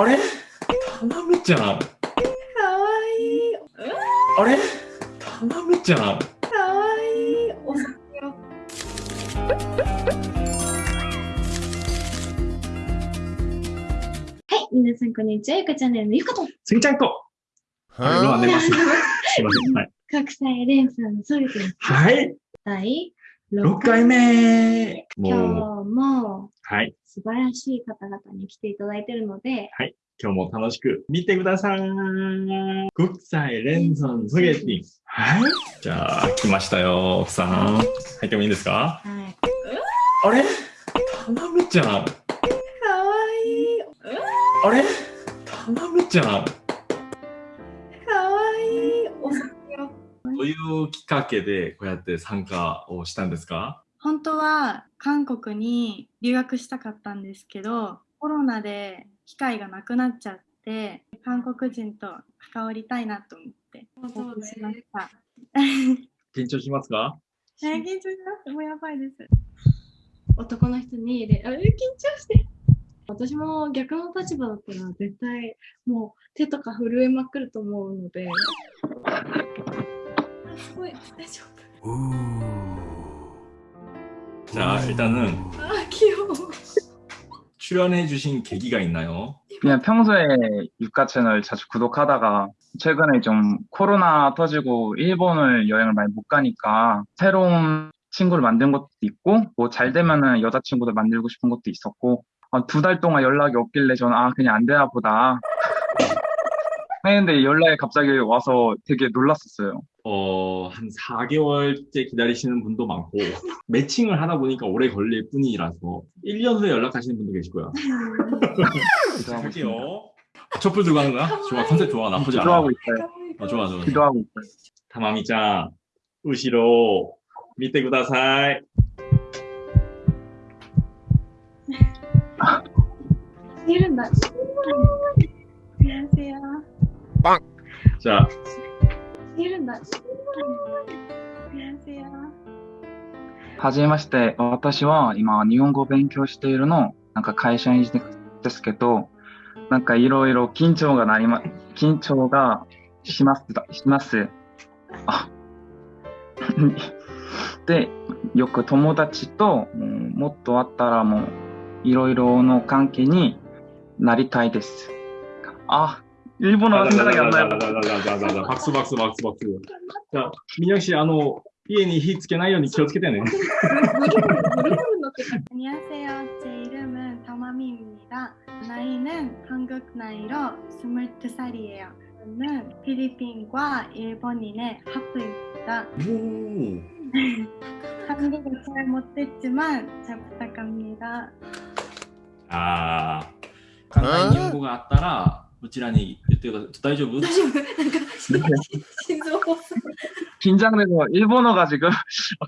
あれ？たまみちゃん。かわいい。あれ？たまみちゃん。かわいい。お酒を。はい、皆さんこんにちは。ゆかチャンネルのゆかと。すぎちゃんと。はい、今寝ます。すいません。はい。国際連鎖のソリティはい。第6 6回目。今日もはい。素晴らしい方々に来ていただいているので、今日も楽しく見てください。国際連鎖ソゲティ。はい。じゃあ、来ましたよ、奥さん。入ってもいいですか？はい。あれ？たまみちゃん。かわいい。あれ？たまみちゃん。どういうきっかけでこうやって参加をしたんですか？本当は韓国に留学したかったんですけどコロナで機会がなくなっちゃって韓国人と関わりたいなと思って応募しました。緊張しますか？えー緊張します。もうやばいです。男の人にであ緊張して。私も逆の立場だったら絶対もう手とか震えまくると思うので 왜 떼줘 자 일단은 아 귀여워. 출연해 주신 계기가 있나요? 그냥 평소에 유가 채널 자주 구독하다가 최근에 좀 코로나 터지고 일본을 여행을 많이 못 가니까 새로운 친구를 만든 것도 있고 뭐 잘 되면은 여자친구도 만들고 싶은 것도 있었고 아, 두달 동안 연락이 없길래 저는 아 그냥 안 되나 보다. 했는데 연락이 갑자기 와서 되게 놀랐었어요. 어, 한 4개월째 기다리시는 분도 많고 매칭을 하다 보니까 오래 걸릴 뿐이라서 1년 후에 연락하시는 분도 계시고요. 할게요. 아, 촛불 들고 하는 거야? 좋아 컨셉 좋아 나쁘지 않아. 기도하고 있어요. 어, 좋아 좋아. 기도하고 있어요. 다마미짱 우시로 밑에 구다사이. 이름 나. 안녕하세요. 빵. 자. いるんだ。はじめまして、私は今、日本語を勉強しているの、なんか会社員ですけど、なんかいろいろ緊張がなりま、緊張がします、します。あで、よく友達ともっとあったらもう、いろいろの関係になりたいです。あ、日本の話だらけやんなス。じゃあ、みなし、あの、家に火つけないように気をつけてね。こんにちは、제이름은たまみんみだ。나이는 한국 나이로 22살이에 요。 フィリピンは日本にね、ハプイだ。韓国語を持ってっまん、チャプタカミだ。ああ、簡単に日本語があったら、こちらにってください。大丈夫大丈夫なんか心臓発作 긴장돼서 일본어가 지금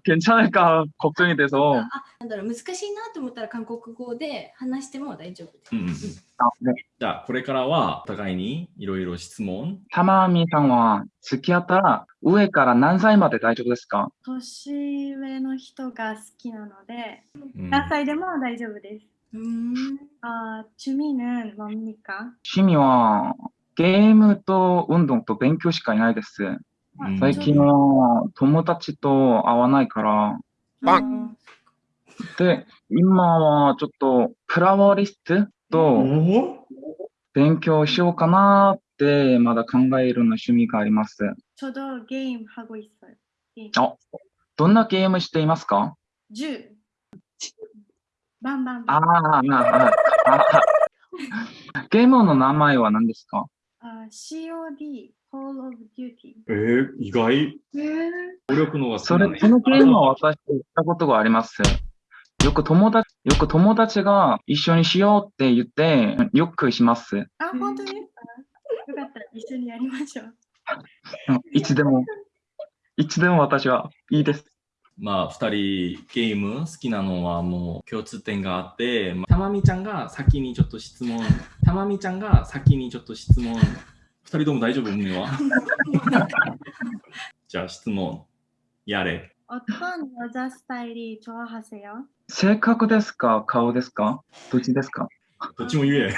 괜찮을까 걱정이 돼서 あなんだろう難しいなと思ったら韓国語で話しても大丈夫です。うんうんうん。 아, 네. じゃあ、これからは、お互いにいろいろ質問。 타마미 상와 付き合ったら上から何歳まで大丈夫ですか年上の人が好きなのでうん何歳でも大丈夫です。うーん 아, 취미는 뭡니까? 趣味は ゲームと運動と勉強しかいないです。うん最近は友達と会わないから。 음, で、今はちょっとフラワーリストとお勉強しようかなってまだ考えるの趣味があります。 저도 게임 하고 있어요. 게임. 어? どんなゲームしていますか 주. 밤밤. あーあー、あーあーゲームの名前は何ですか あ COD、Call of Duty。えー、意外。えー、努力のがそれ、このゲームは私行ったことがあります。よく友達、よく友達が一緒にしようって言って、よくします。あ、本当ですか？よかった、一緒にやりましょう。いつでも、いつでも私はいいです。まあ、二人ゲーム好きなのはもう共通点があって、まあ、たまみちゃんが先にちょっと質問たまみちゃんが先にちょっと質問、二人とも大丈夫胸はじゃあ質問、やれ。 어떤 여자 스타일이 좋아하세요? 性格ですか顔ですかどっちですかどっちも言え。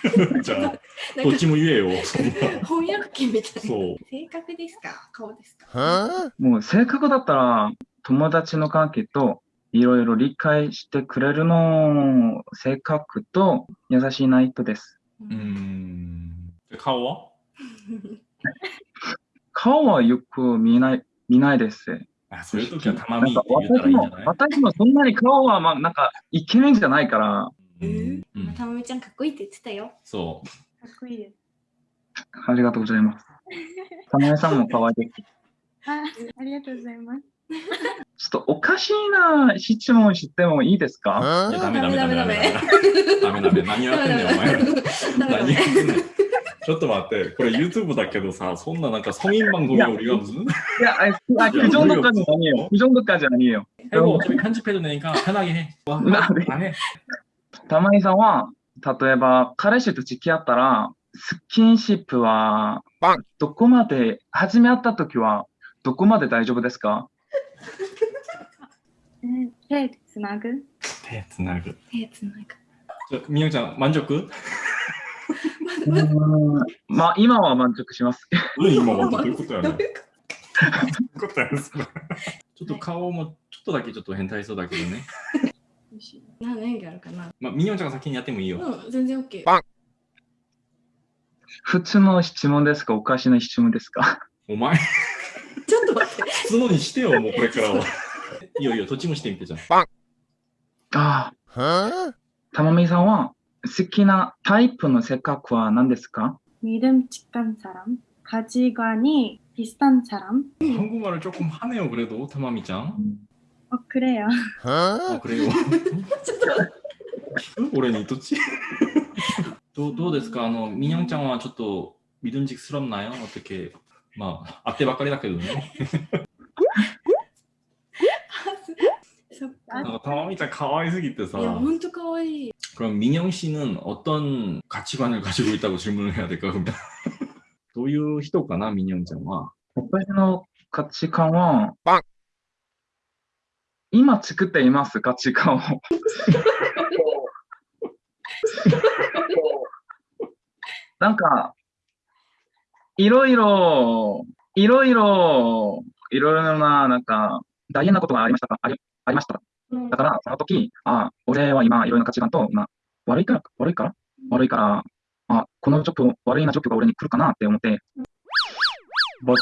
じゃあ、なんかどっちも言えよ。そんな翻訳機みたいな。そう。性格ですか顔ですかもう性格だったら友達の関係と いろいろ理解してくれるの性格と優しいな人です。うーん。顔は？顔はよく見ない、見ないです。あそういう時はたまみなんかって言ったらいいんじゃない？私もそんなに顔はまあなんかイケメンじゃないから、え？ーうん、たまみちゃんかっこいいって言ってたよ。そかっこいいです。ありがとうございます。たまみさんも可愛いです。あありがとうございます。ちょっとおかしいな質問してもいいですかう。いや、ダメダメダメダメ。ダメダメダメ。何やってんねん、お前ら。ダメ何ダメやってんねん。ちょっと待って、これ YouTube だけどさ、そんななんか성인방송이우리가 무슨いや、あ、あ、그 정도까지 아니에요. 그 정도까지 아니에요. 이거 어차피 편집해도 되니까 편하게 해. 와, 나 네. 안 해. たまにさんは、例えば彼氏と付き合ったら、スキンシップは、どこまで、始め合った時は、どこまで大丈夫ですかえ 手つなぐ？手つなぐ。手つなぐ。ちょみよちゃん、満足？まあ、今は満足します。うん、今はどういうことやねん。どういうことやねん、それ。ちょっと顔もちょっとだけちょっと変態そうだけどね。何の演技あるかな？まあ、みよちゃんが先にやってもいいよ。うん、全然 OK。普通の質問ですか？おかしな質問ですか？お前、待って。普通のにしてよ、もうこれからは。いいよいいよ、どっちもしてみてじゃん。ああ。たまみさんは、好きなタイプの性格は何ですか 믿음직한 사람, 가치관이 비슷한 사람. 한국말을 조금 하네요, 그래도, 타마미 짱. 어 그래요. 아, 그래요? 올해는 있었지? どうどうですかあの、みにょんちゃんはちょっと믿음직스럽나요? 어떻게, まあ、あってばっかりだけどね。 そっなんか。か、たまみちゃん可愛すぎてさい、や、ほんとかわいい。 그럼 민영 씨는 어떤 가치관을 가지고 있다고 질문을 해야 될까? 그럼 どういう人かな、민영ちゃんは。私の価値観は、今作っています、価値観を。なんか、いろいろ、いろいろ、いろいろな、なんか、大変なことがありましたかありありました。 うんだから、その時、あ、俺は今、いろいろな価値観と、今、悪いから、悪いから？悪いから、あ、このちょっと悪いな状況が俺に来るかなって思って、ぼち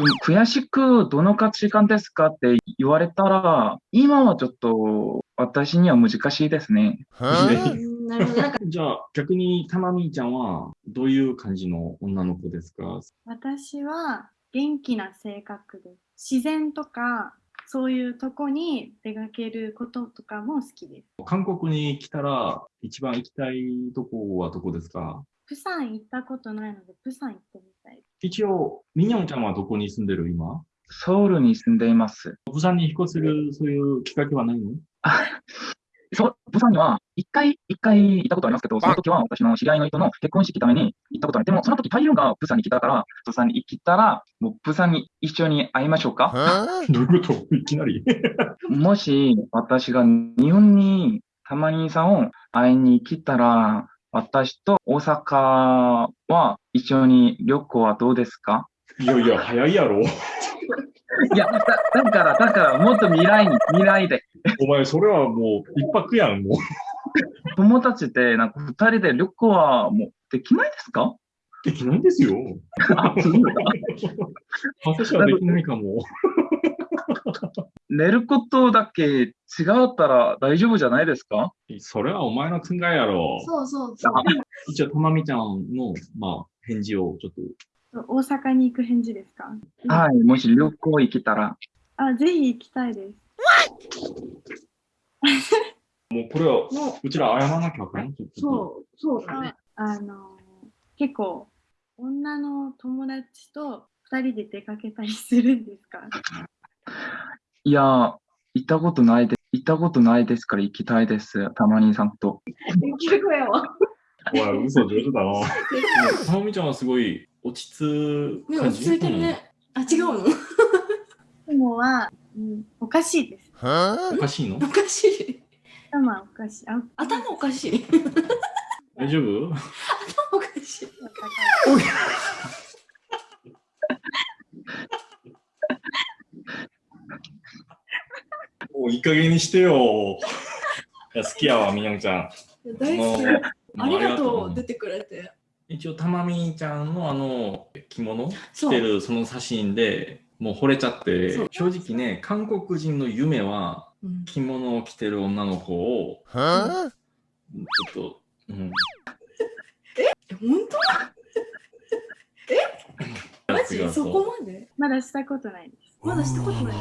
ょ悔しく、どの価値観ですかって言われたら、今はちょっと、私には難しいですね。うんなるほど。なんか、じゃあ、逆にたまみちゃんはどういう感じの女の子ですか？私は元気な性格です。自然とかそういうとこに出かけることとかも好きです。韓国に来たら一番行きたいとこはどこですか？プサン行ったことないので、プサン行ってみたいです。一応、ミニョンちゃんはどこに住んでる今？ソウルに住んでいます。釜山に引っ越せるそういうきっかけはないの？そう、釜山には一回、一回行ったことありますけど、その時は私の知り合いの人の結婚式ために行ったことある。でも、その時台風が釜山に来たから、釜山に行ったら、もう釜山に一緒に会いましょうか。どういうこと？いきなり もし私が日本にたまにさんを会いに来たら、私と大阪は一緒に旅行はどうですか？いやいや、早いやろ。いや、だだから、だから、もっと未来に、未来で。お前、それはもう一泊やん、もう。友達で、なんか二人で旅行はもうできないですか？できないんですよ。あ、そうですか私はできないかも。寝ることだけ違ったら大丈夫じゃないですか？それはお前の考えやろ。そうそうそう。一応、たまみちゃんの、まあ、返事をちょっと。大阪に行く返事ですか？はい、もし旅行行けたら。あ、ぜひ行きたいです。もうこれは、もうちら謝らなきゃあかん？ちょっう、とそう、そうだね。あの、結構、女の友達と二人で出かけたりするんですか？いや、行ったことないで、行ったことないですから行きたいです。たまにさんと。できるわ。おい、嘘上手だな。たまみちゃんはすごい落ち着ね、く感じ？落ち着いてるね。あ、違うの？雲は、うん、おかしいです。うん。おかしいの？おかしい。頭おかしい。あ頭おかしい。大丈夫？おかしい。もういい加減にしてよ。いや好きやわ、みにょんちゃん。大好き。ありがとう、も出てくれて。一応たまみちゃんのあの着物？着てるその写真でもう惚れちゃって。正直ね韓国人の夢は着物を着てる女の子を、うん、ちょっと、うん、え？本当？え？マジ？そこまで？まだしたことないです。まだしたことない。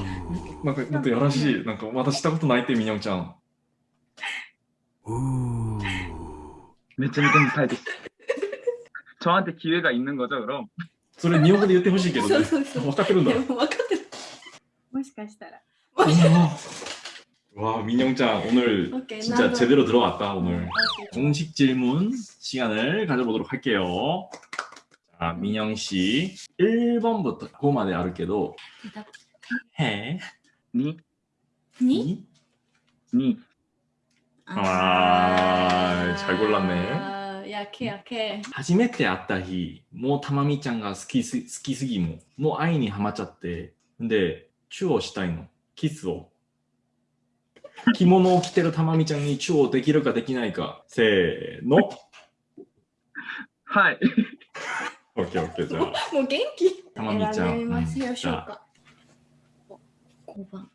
なんかもっとやらしい。なんかまだしたことないってみにょんちゃん。めちゃめちゃに耐えてきた 저한테 기회가 있는 거죠, 그럼? それ日本語で言ってほしいけどね。そうそうそう分かってるんだで。も分かってる。もしかしたら。 와, 민영짱 오늘 오케이, 진짜 나도. 제대로 들어왔다 오늘. 오케이, 좋아. 공식 질문 시간을 가져보도록 할게요. 자, 민영 씨 1번부터 5마디 알을게도 해, 니, 니? 니, 아, 잘 골랐네. やけやけ。初めて会った日、もうたまみちゃんが好きす好きすぎも、もう愛にはまっちゃって、で、チューをしたいの。キスを。着物を着てるたまみちゃんにチューをできるかできないか。せーの。はい。オッケーオッケーじゃあ。もう元気。たまみちゃん。選ま、しょうか。5番。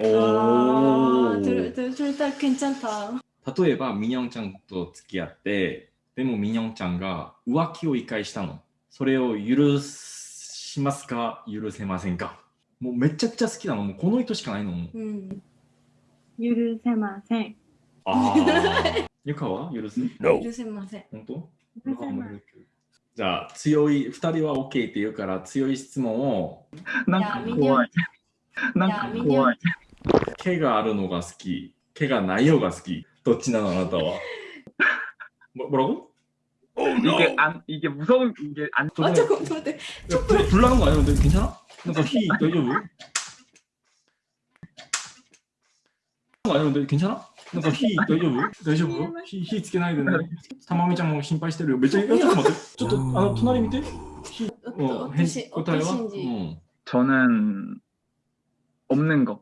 おー。あー、取れた、取れた、ちゃんた。例えばミニョンちゃんと付き合ってでもミニョンちゃんが浮気を一回したの。それを許しますか？許せませんか？もうめちゃくちゃ好きなの。もうこの人しかないの。も、う。ん、許せません。ああ ゆかは？許せ、許せません。本当？じゃあ強い2人は OK って言うから強い質問を。なんか怖い。なんか怖い。毛があるのが好き。毛がないよが好き。どっちなのあなたは。も、뭐라고 이게 안 이게 무서운 이게 안 あ、ちょっと待って。 불나는거아니야근데괜찮아なんか火大丈夫あれで괜찮아なんか火大丈夫大丈夫火火つけないでね。たまみちゃんも心配してるよ。めっちゃ、ちょっと待って。ちょっと、あの、隣見て。火、お変私、答えは、う私信じ。ん。 저는 없는 거.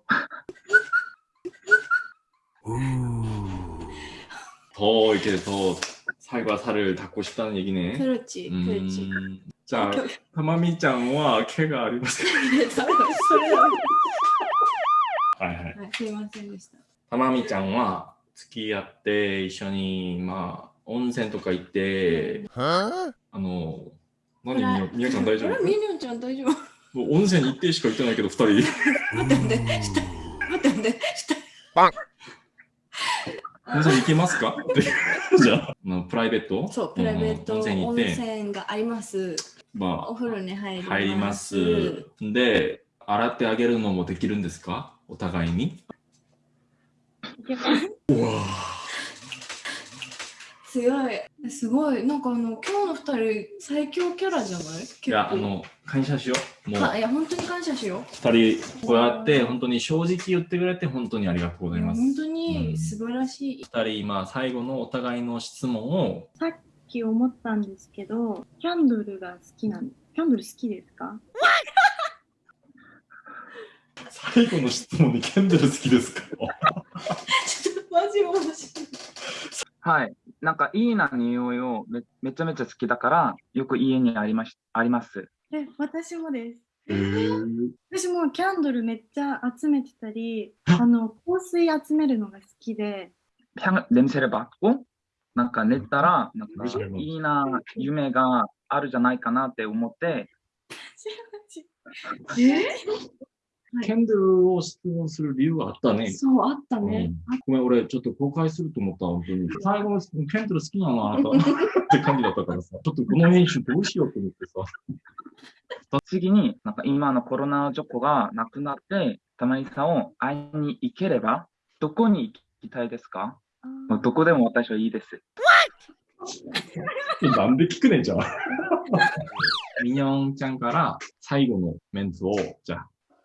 더 이렇게 더 살과 살을 닦고 싶다는 얘기네. 그렇지, 그렇지. 음, 자, 오케이, 오케이. 타마미ちゃんは 毛がありません。それははいはい。はい、すいませんでした。たまみちゃんは付き合って一緒にまあ温泉とか行って、あの何みよみよちゃん大丈夫あれ、みにょんちゃん大丈夫もう温泉に行ってしか行ってないけど二人待って待って、下。待って待って、下。 温泉行けますか？って。じゃあプライベート？そう、プライベートうん温泉があります。まお風呂に入ります。あ入ります。で洗ってあげるのもできるんですか？お互いに。いけます。うわ強い。すごい。なんかあの、今日の二人、最強キャラじゃない？結いやあ構。の感謝しようもうはいや、本当に感謝しよう。二人こうやって本当に正直言ってくれて本当にありがとうございます本当に素晴らしい。二人まあ最後のお互いの質問をさっき思ったんですけど、キャンドルが好きなんキャンドル好きですか？最後の質問にキャンドル好きですか？ちょっとマジ面白い。はい。なんかいいな匂いをめめちゃめちゃ好きだからよく家にありましあります。え、私もです。へー私もキャンドルめっちゃ集めてたり、あの香水集めるのが好きで、 향 냄새를 맡고なんか寝たらなんかいいな夢があるじゃないかなって思ってえ キャンドルを質問する理由があったね。そう、あったね。うんごめん、俺ちょっと公開すると思った、本当に。最後のキャンドル好きなのあなたって感じだったからさ、ちょっとこの編集どうしようと思ってさ。次になんか今のコロナ状況がなくなってたまにさんを会いに行ければどこに行きたいですか？あもうどこでも私はいいです。なんで聞くねんじゃん。ミニョンちゃんから最後のメンツを、じゃあ、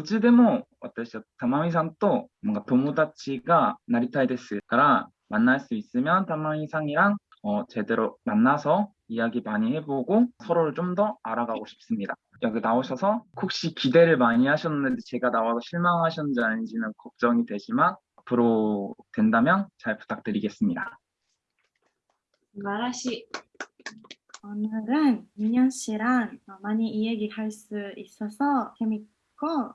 っちでも私は玉井さんと뭔가友達がなりたいですから만날 수 있으면玉井さん이랑 어, 제대로 만나서 이야기 많이 해보고 서로를 좀 더 알아가고 싶습니다. 여기 나오셔서 혹시 기대를 많이 하셨는데 제가 나와서 실망하셨는지 아닌지는 걱정이 되지만 앞으로 된다면 잘 부탁드리겠습니다. 素晴らしい。 오늘은 민현 씨랑 많이 이야기할 수 있어서 재밌고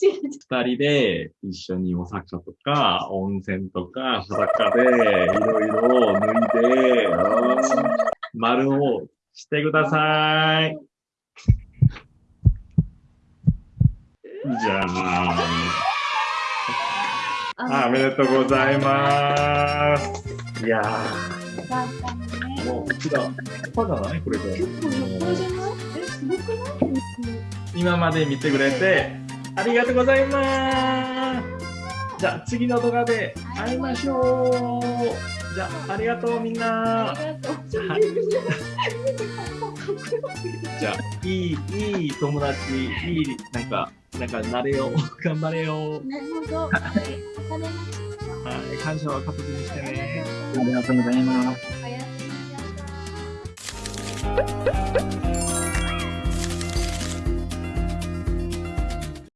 二人で一緒にお酒とか、温泉とか、裸でいろいろ脱いで、うん丸をしてください。じゃあ、あおめでとうございます。いやー、もう、うちだ、パじゃないこれで。結構横じゃない？え、すごくない？今まで見てくれて、ありがとうございます。じゃあ、次の動画で会いましょう。じゃあ、ありがとうみんな。ありがとう。はいじゃあ、いい、いい友達、いい、なんか、なんか、なれよう。頑張れよう。なるほど。わかりました。はい、感謝は形にしてね。ありがとうございます。おやすみなさい。